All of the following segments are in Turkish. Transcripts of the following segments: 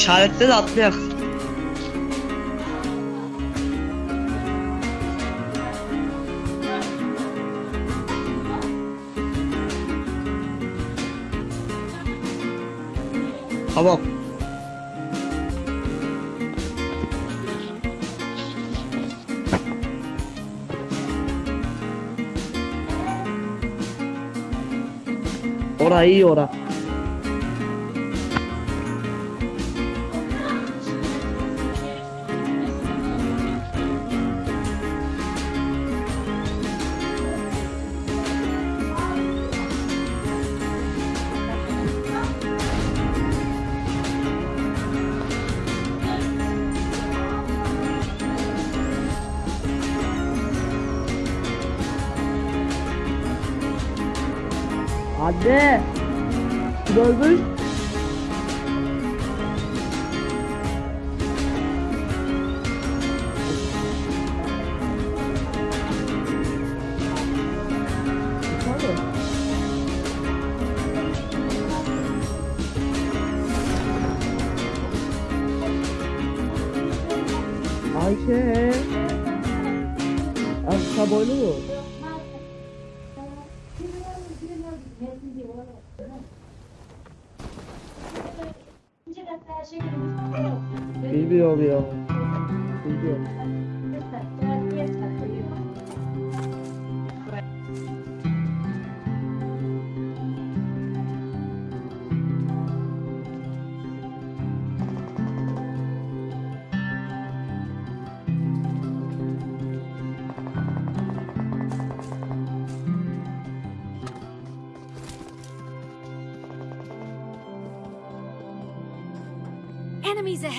İşaretle de atlayak. Tamam. Ora iyi ora. Anne! Kim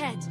ahead!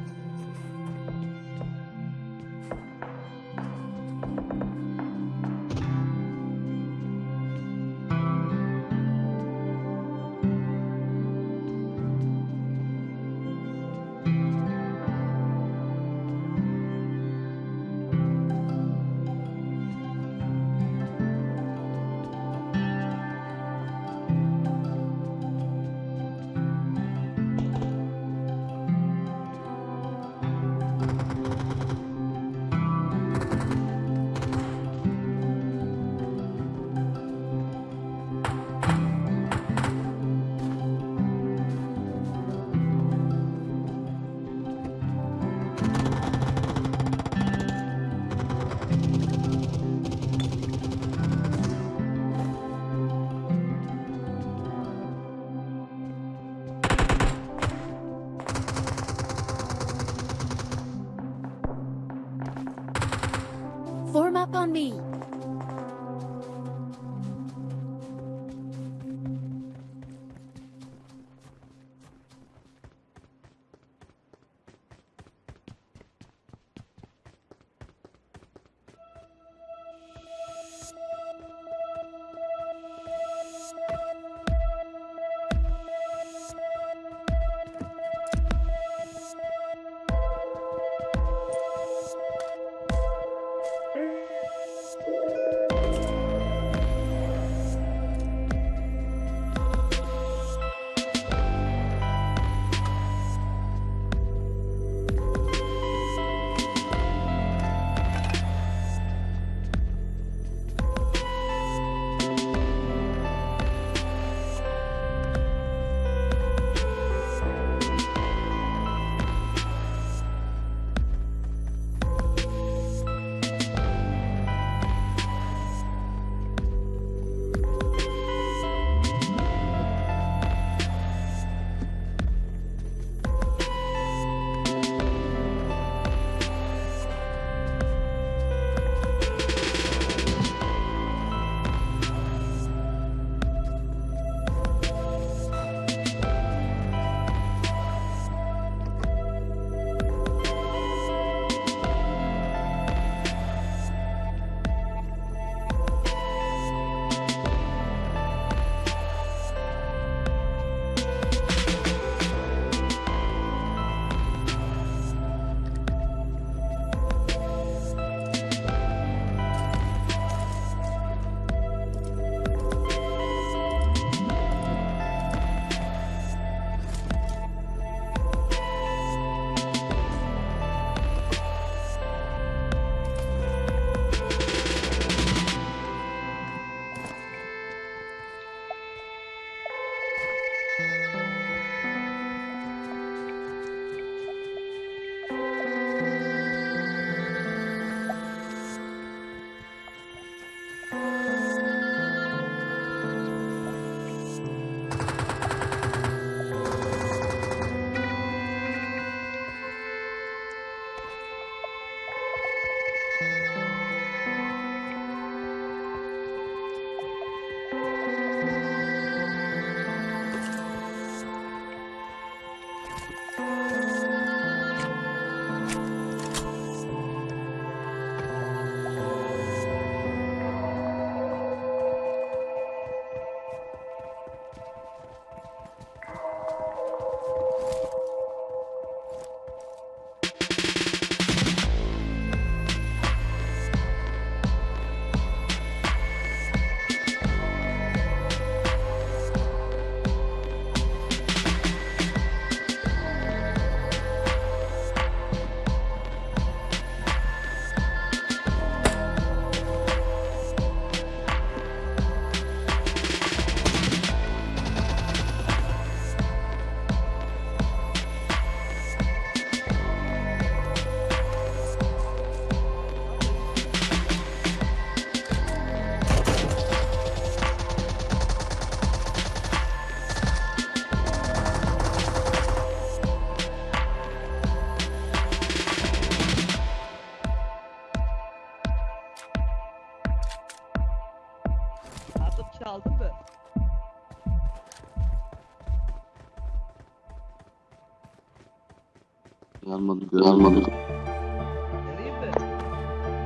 Vereyim mi?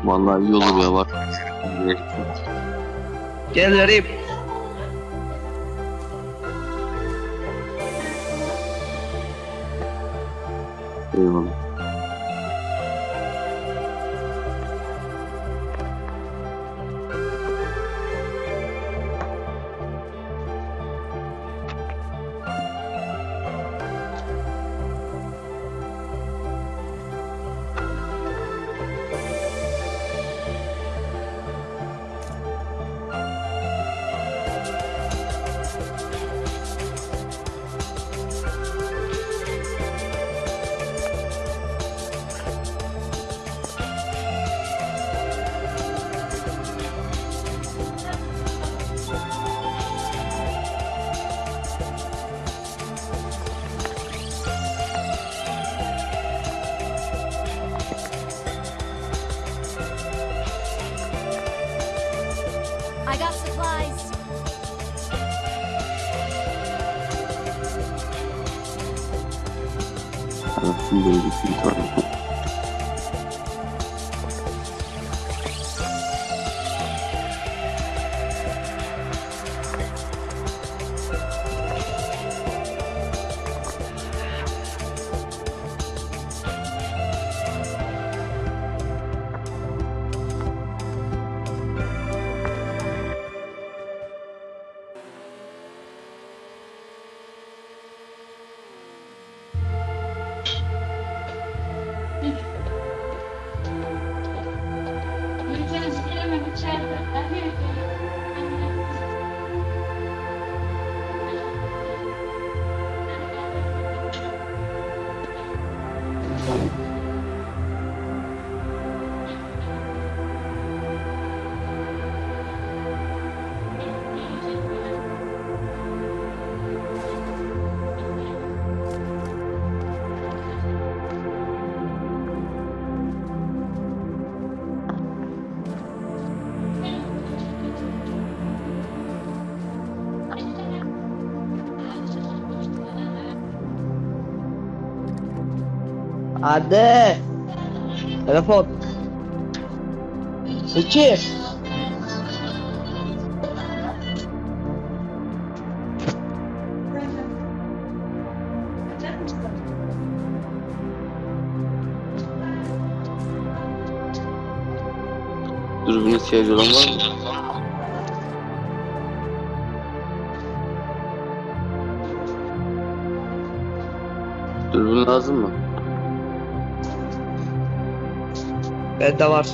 Vallahi iyi olur ya var. Gel vereyim. Eyvallah. Maybe three times. Chat, I hear you. Anne. Telefon. İki. Dürbünü ihtiyacı olan var mı? Dürbün lazım mı? Bende var.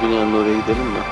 Binanın oraya gidelim mi?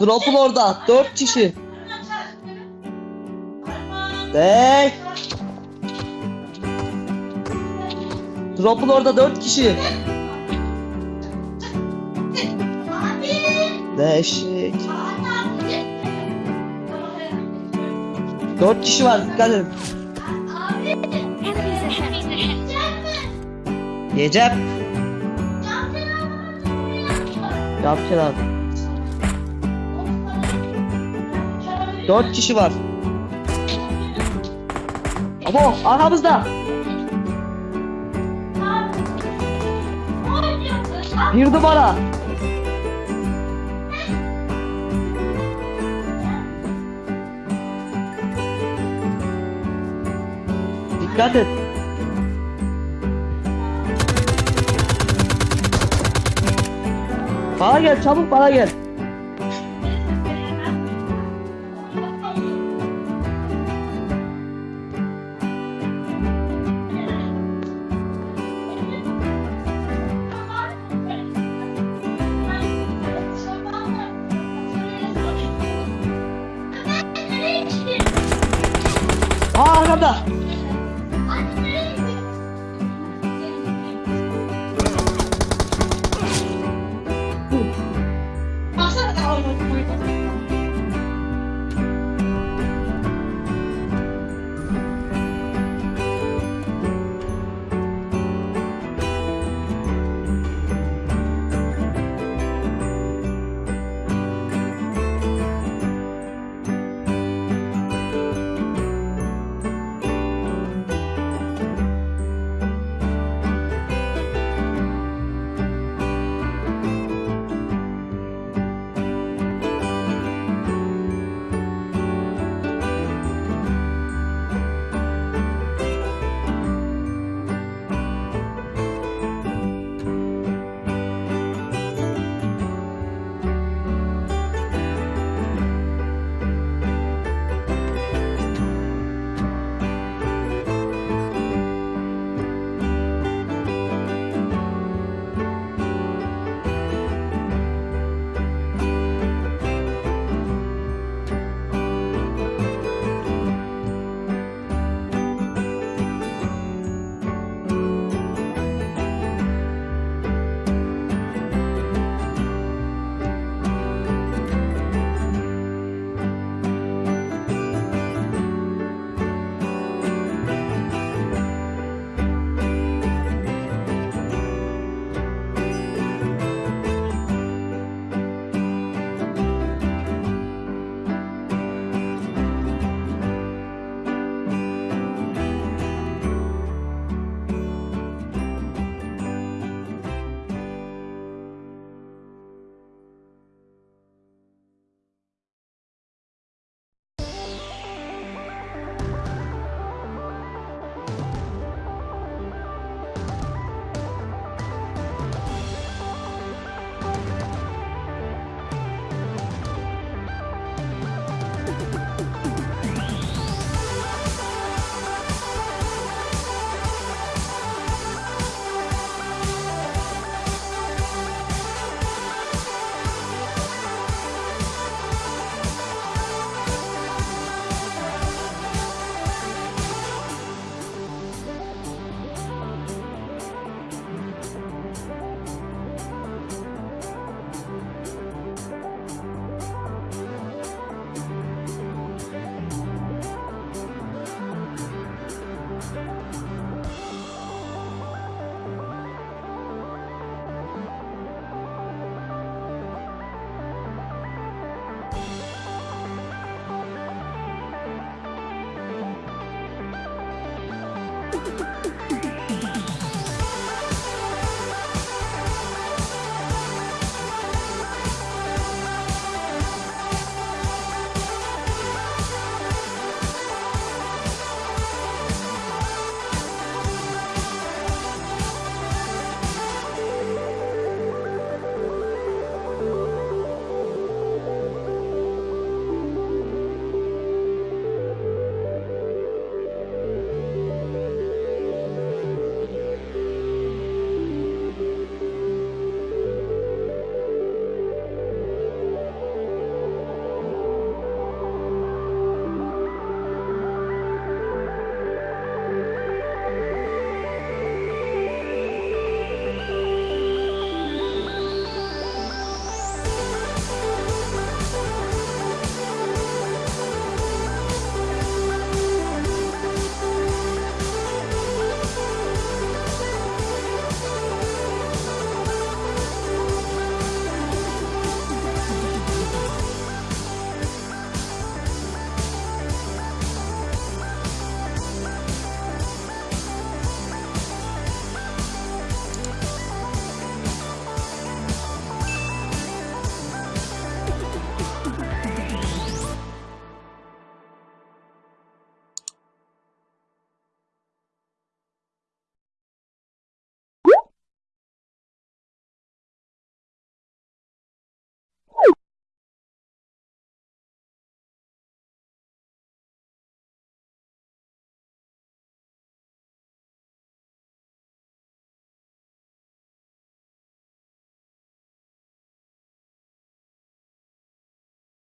Drop'un orada. 4 kişi. Dey. Drop'un orada 4 kişi. Değişik. 4 kişi var dikkat edin. Yapacağım. Yapacağım abi. 4 kişi var. Abo arkamızda. Bir numara. Dikkat et. Bana gel çabuk bana gel.